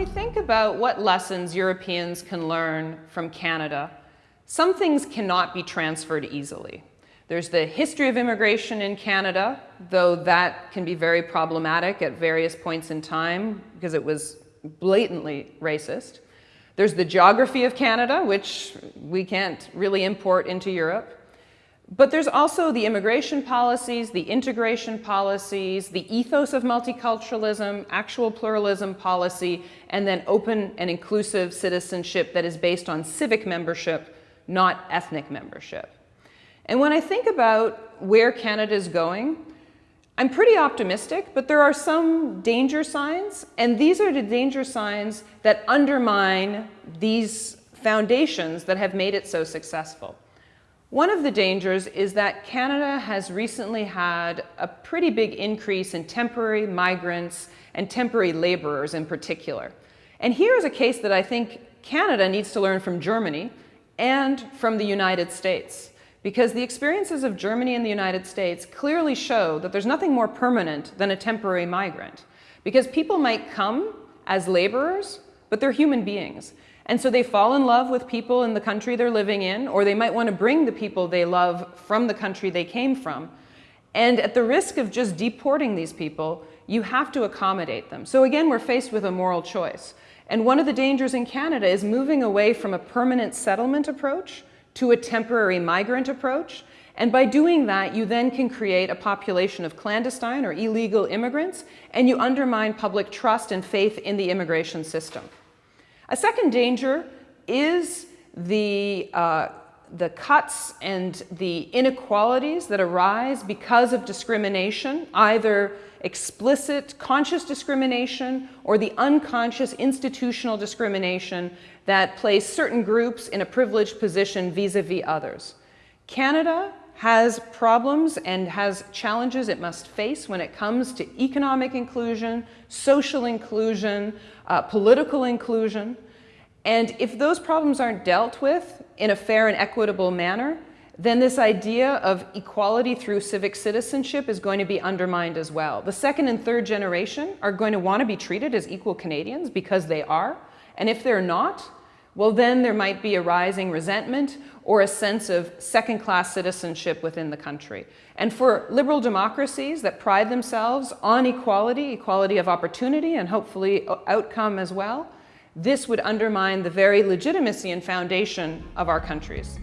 we think about what lessons Europeans can learn from Canada, some things cannot be transferred easily. There's the history of immigration in Canada, though that can be very problematic at various points in time because it was blatantly racist. There's the geography of Canada, which we can't really import into Europe. But there's also the immigration policies, the integration policies, the ethos of multiculturalism, actual pluralism policy, and then open and inclusive citizenship that is based on civic membership, not ethnic membership. And when I think about where Canada is going, I'm pretty optimistic, but there are some danger signs, and these are the danger signs that undermine these foundations that have made it so successful. One of the dangers is that Canada has recently had a pretty big increase in temporary migrants and temporary laborers in particular. And here is a case that I think Canada needs to learn from Germany and from the United States. Because the experiences of Germany and the United States clearly show that there's nothing more permanent than a temporary migrant. Because people might come as laborers, but they're human beings. And so they fall in love with people in the country they're living in, or they might want to bring the people they love from the country they came from. And at the risk of just deporting these people, you have to accommodate them. So again, we're faced with a moral choice. And one of the dangers in Canada is moving away from a permanent settlement approach to a temporary migrant approach. And by doing that, you then can create a population of clandestine or illegal immigrants, and you undermine public trust and faith in the immigration system. A second danger is the, uh, the cuts and the inequalities that arise because of discrimination, either explicit conscious discrimination or the unconscious institutional discrimination that place certain groups in a privileged position vis-a-vis -vis others. Canada has problems and has challenges it must face when it comes to economic inclusion, social inclusion, uh, political inclusion. And if those problems aren't dealt with in a fair and equitable manner, then this idea of equality through civic citizenship is going to be undermined as well. The second and third generation are going to want to be treated as equal Canadians because they are. And if they're not, well, then there might be a rising resentment or a sense of second-class citizenship within the country. And for liberal democracies that pride themselves on equality, equality of opportunity, and hopefully outcome as well, this would undermine the very legitimacy and foundation of our countries.